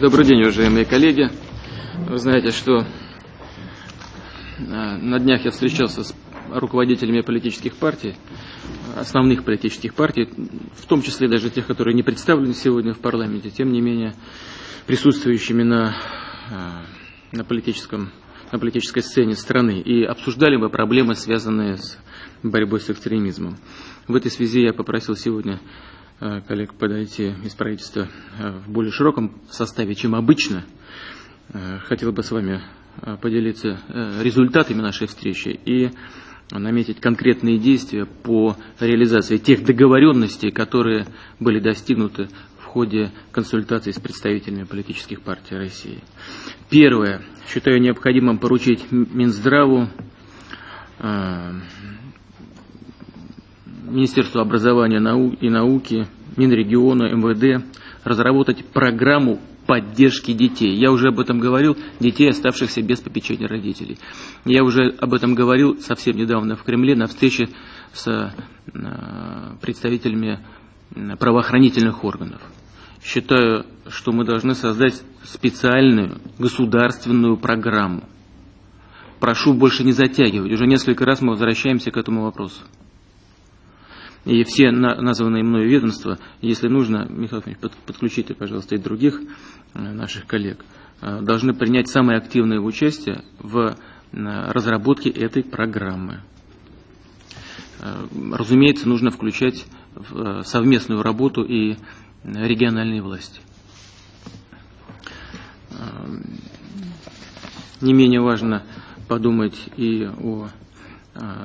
Добрый день, уважаемые коллеги. Вы знаете, что э, на днях я встречался с руководителями политических партий, основных политических партий, в том числе даже тех, которые не представлены сегодня в парламенте, тем не менее присутствующими на, э, на, политическом, на политической сцене страны, и обсуждали мы проблемы, связанные с борьбой с экстремизмом. В этой связи я попросил сегодня коллег подойти из правительства э, в более широком составе, чем обычно. Хотел бы с вами поделиться результатами нашей встречи и наметить конкретные действия по реализации тех договоренностей, которые были достигнуты в ходе консультаций с представителями политических партий России. Первое. Считаю необходимым поручить Минздраву, э, Министерству образования и науки, Минрегиона, МВД разработать программу поддержки детей. Я уже об этом говорил, детей, оставшихся без попечения родителей. Я уже об этом говорил совсем недавно в Кремле на встрече с э, представителями правоохранительных органов. Считаю, что мы должны создать специальную государственную программу. Прошу больше не затягивать. Уже несколько раз мы возвращаемся к этому вопросу. И все названные мною ведомства, если нужно, Михаил Ильич, подключите, пожалуйста, и других э, наших коллег, э, должны принять самое активное участие в э, разработке этой программы. Разумеется, нужно включать в совместную работу и региональные власти. Не менее важно подумать и о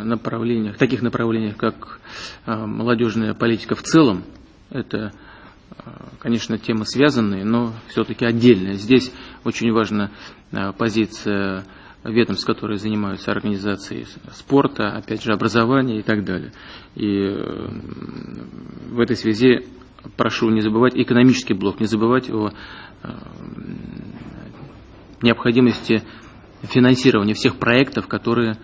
направлениях, таких направлениях, как э, молодежная политика в целом, это, э, конечно, темы связанные, но все-таки отдельные. Здесь очень важна позиция ведомств, которые занимаются организацией спорта, опять же, образования и так далее. И в этой связи прошу не забывать экономический блок, не забывать о необходимости финансирования всех проектов, которые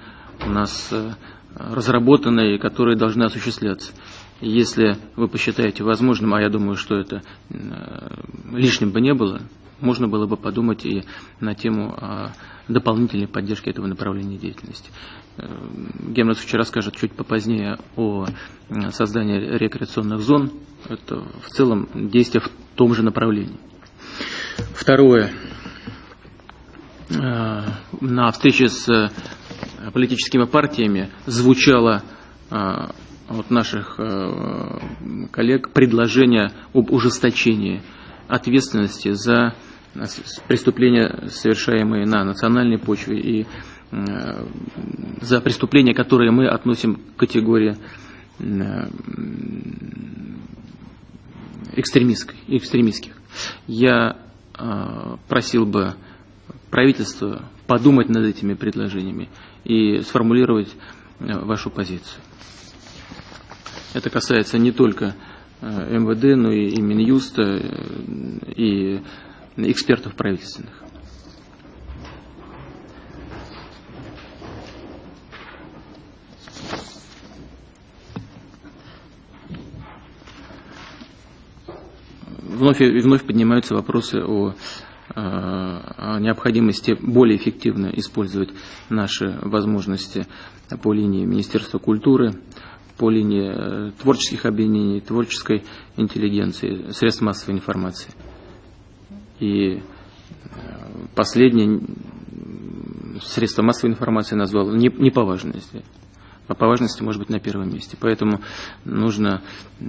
у нас э, разработаны и которые должны осуществляться. Если вы посчитаете возможным, а я думаю, что это э, лишним бы не было, можно было бы подумать и на тему дополнительной поддержки этого направления деятельности. Э, Гемнес вчера скажет чуть попозднее о создании рекреационных зон. Это в целом действие в том же направлении. Второе. На встрече с политическими партиями звучало а, от наших а, коллег предложение об ужесточении ответственности за преступления, совершаемые на национальной почве, и а, за преступления, которые мы относим к категории экстремистских. Я просил бы правительство подумать над этими предложениями и сформулировать э, вашу позицию. Это касается не только э, МВД, но и Минюста, э, и экспертов правительственных. Вновь и вновь поднимаются вопросы о о необходимости более эффективно использовать наши возможности по линии Министерства культуры, по линии э, творческих объединений, творческой интеллигенции, средств массовой информации. И э, последнее средство массовой информации назвал не, не по а по важности может быть на первом месте. Поэтому нужно э,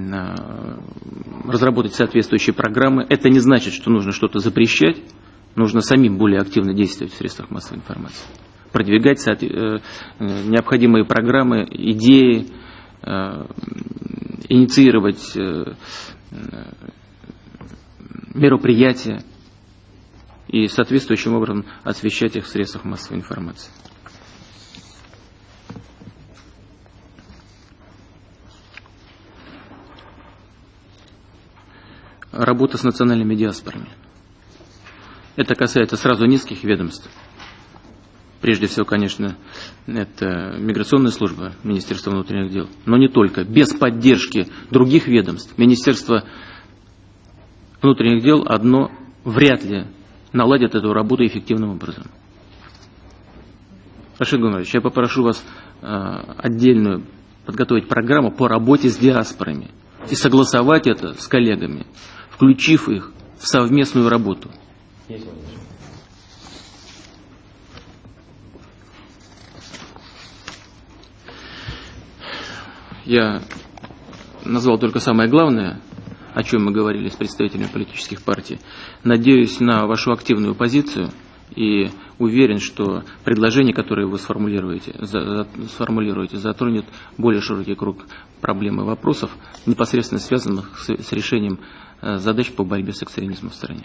разработать соответствующие программы. Это не значит, что нужно что-то запрещать, нужно самим более активно действовать в средствах массовой информации, продвигать э, э, необходимые программы, идеи, э, инициировать мероприятия и соответствующим образом освещать их в средствах массовой информации. Работа с национальными диаспорами. Это касается сразу низких ведомств. Прежде всего, конечно, это миграционная служба Министерства внутренних дел, но не только. Без поддержки других ведомств Министерство внутренних дел одно вряд ли наладит эту работу эффективным образом. Рашид Гумарович, я попрошу вас э, отдельную подготовить программу по работе с диаспорами и согласовать это с коллегами, включив их в совместную работу. Я назвал только самое главное, о чем мы говорили с представителями политических партий. Надеюсь на вашу активную позицию и уверен, что предложение, которое вы сформулируете, за, сформулируете затронет более широкий круг проблем и вопросов, непосредственно связанных с, с решением э, задач по борьбе с экстремизмом в стране.